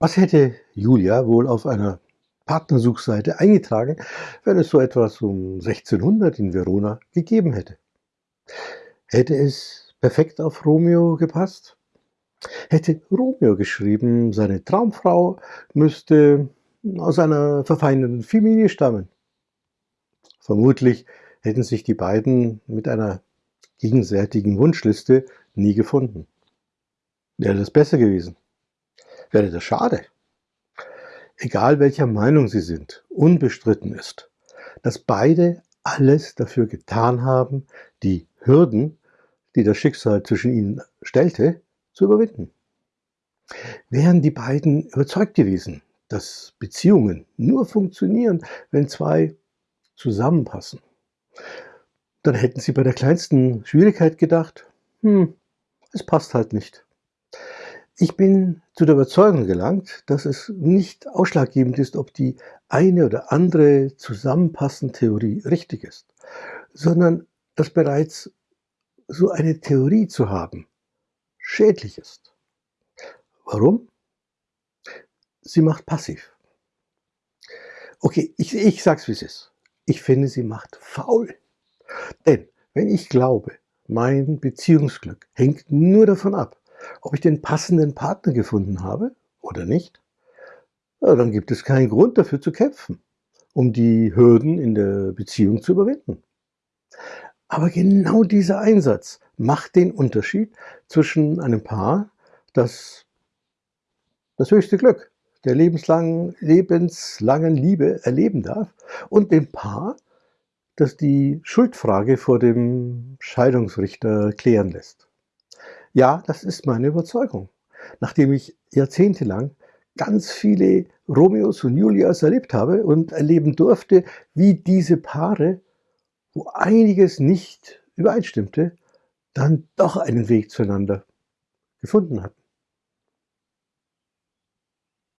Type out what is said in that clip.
Was hätte Julia wohl auf einer Partnersuchseite eingetragen, wenn es so etwas um 1600 in Verona gegeben hätte? Hätte es perfekt auf Romeo gepasst? Hätte Romeo geschrieben, seine Traumfrau müsste aus einer verfeindeten Familie stammen? Vermutlich hätten sich die beiden mit einer gegenseitigen Wunschliste nie gefunden. Wäre das besser gewesen? Wäre das schade. Egal welcher Meinung Sie sind, unbestritten ist, dass beide alles dafür getan haben, die Hürden, die das Schicksal zwischen ihnen stellte, zu überwinden. Wären die beiden überzeugt gewesen, dass Beziehungen nur funktionieren, wenn zwei zusammenpassen, dann hätten sie bei der kleinsten Schwierigkeit gedacht, hm, es passt halt nicht. Ich bin zu der Überzeugung gelangt, dass es nicht ausschlaggebend ist, ob die eine oder andere zusammenpassende Theorie richtig ist, sondern dass bereits so eine Theorie zu haben schädlich ist. Warum? Sie macht passiv. Okay, ich, ich sag's wie es ist. Ich finde, sie macht faul. Denn wenn ich glaube, mein Beziehungsglück hängt nur davon ab, ob ich den passenden Partner gefunden habe oder nicht, ja, dann gibt es keinen Grund dafür zu kämpfen, um die Hürden in der Beziehung zu überwinden. Aber genau dieser Einsatz macht den Unterschied zwischen einem Paar, das das höchste Glück der lebenslangen, lebenslangen Liebe erleben darf, und dem Paar, das die Schuldfrage vor dem Scheidungsrichter klären lässt. Ja, das ist meine Überzeugung. Nachdem ich jahrzehntelang ganz viele Romeos und Julias erlebt habe und erleben durfte, wie diese Paare, wo einiges nicht übereinstimmte, dann doch einen Weg zueinander gefunden hatten.